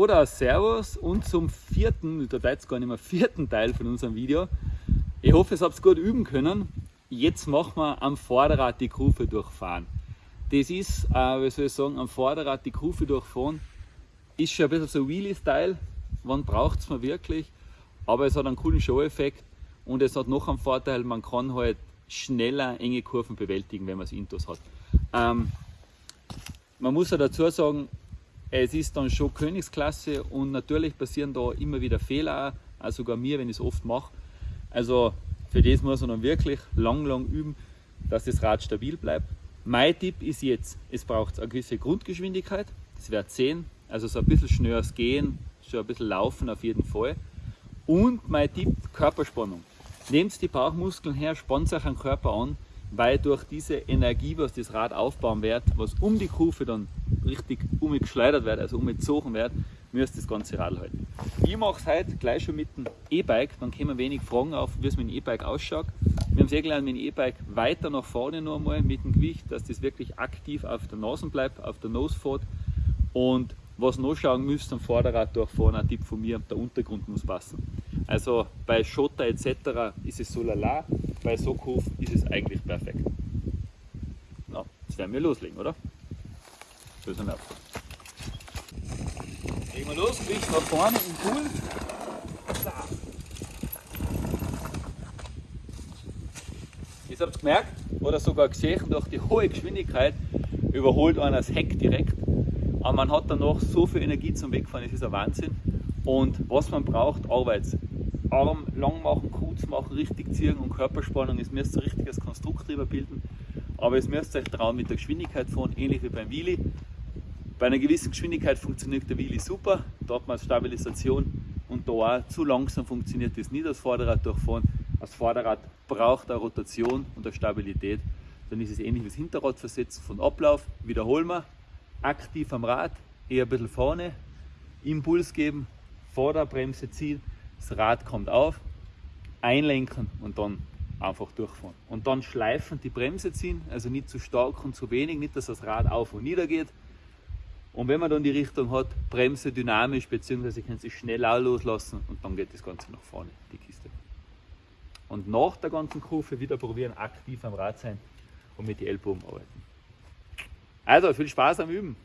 Oder Servus und zum vierten, da jetzt gar nicht mehr vierten Teil von unserem Video. Ich hoffe, ihr habt gut üben können. Jetzt machen wir am Vorderrad die Kurve durchfahren. Das ist, äh, wie soll ich sagen, am Vorderrad die Kurve durchfahren. Ist schon ein bisschen so Wheelie-Style. Wann braucht es man wirklich? Aber es hat einen coolen Show-Effekt und es hat noch einen Vorteil, man kann halt schneller enge Kurven bewältigen, wenn man es Intos hat. Ähm, man muss ja dazu sagen, es ist dann schon Königsklasse und natürlich passieren da immer wieder Fehler, auch sogar mir, wenn ich es oft mache. Also für das muss man dann wirklich lang, lang üben, dass das Rad stabil bleibt. Mein Tipp ist jetzt, es braucht eine gewisse Grundgeschwindigkeit, das wird 10, also so ein bisschen schnelles Gehen, schon ein bisschen Laufen auf jeden Fall. Und mein Tipp, Körperspannung. Nehmt die Bauchmuskeln her, spannt euch den Körper an, weil durch diese Energie, was das Rad aufbauen wird, was um die Kurve dann richtig umgeschleudert wird, also umgezogen wird, müsst das ganze Rad halten. Ich mache es heute gleich schon mit dem E-Bike, dann kommen wenig Fragen auf, wie es mit dem E-Bike ausschaut. Wir haben sehr gelernt, mit dem E-Bike weiter nach vorne noch einmal mit dem Gewicht, dass das wirklich aktiv auf der Nase bleibt, auf der Nose fährt. Und was noch schauen müsst am Vorderrad durchfahren, ein Tipp von mir, der Untergrund muss passen. Also bei Schotter etc. ist es so lala, bei Sockhof ist es eigentlich perfekt. Na, jetzt werden wir loslegen, oder? Wir auf. Legen wir los, Gewicht nach vorne im Pool. Ihr habt gemerkt oder sogar gesehen, durch die hohe Geschwindigkeit überholt einer das Heck direkt. Aber man hat dann noch so viel Energie zum Wegfahren, das ist ein Wahnsinn. Und was man braucht, Arbeit. Arm lang machen, kurz machen, richtig ziehen und Körperspannung. Es müsst ein richtiges Konstrukt drüber bilden. Aber es müsst euch trauen mit der Geschwindigkeit fahren, ähnlich wie beim Wheelie. Bei einer gewissen Geschwindigkeit funktioniert der Wheelie super, da hat man Stabilisation und da auch zu langsam funktioniert das nicht, das Vorderrad durchfahren. Das Vorderrad braucht eine Rotation und eine Stabilität. Dann ist es ähnlich wie das Hinterrad versetzen von Ablauf. Wiederholen wir, aktiv am Rad, eher ein bisschen vorne, Impuls geben, Vorderbremse ziehen, das Rad kommt auf, einlenken und dann einfach durchfahren. Und dann schleifen die Bremse ziehen, also nicht zu stark und zu wenig, nicht dass das Rad auf und nieder geht. Und wenn man dann die Richtung hat, Bremse dynamisch, beziehungsweise kann sich schnell auch loslassen und dann geht das Ganze nach vorne, die Kiste. Und nach der ganzen Kurve wieder probieren, aktiv am Rad sein und mit den Ellbogen arbeiten. Also viel Spaß am Üben!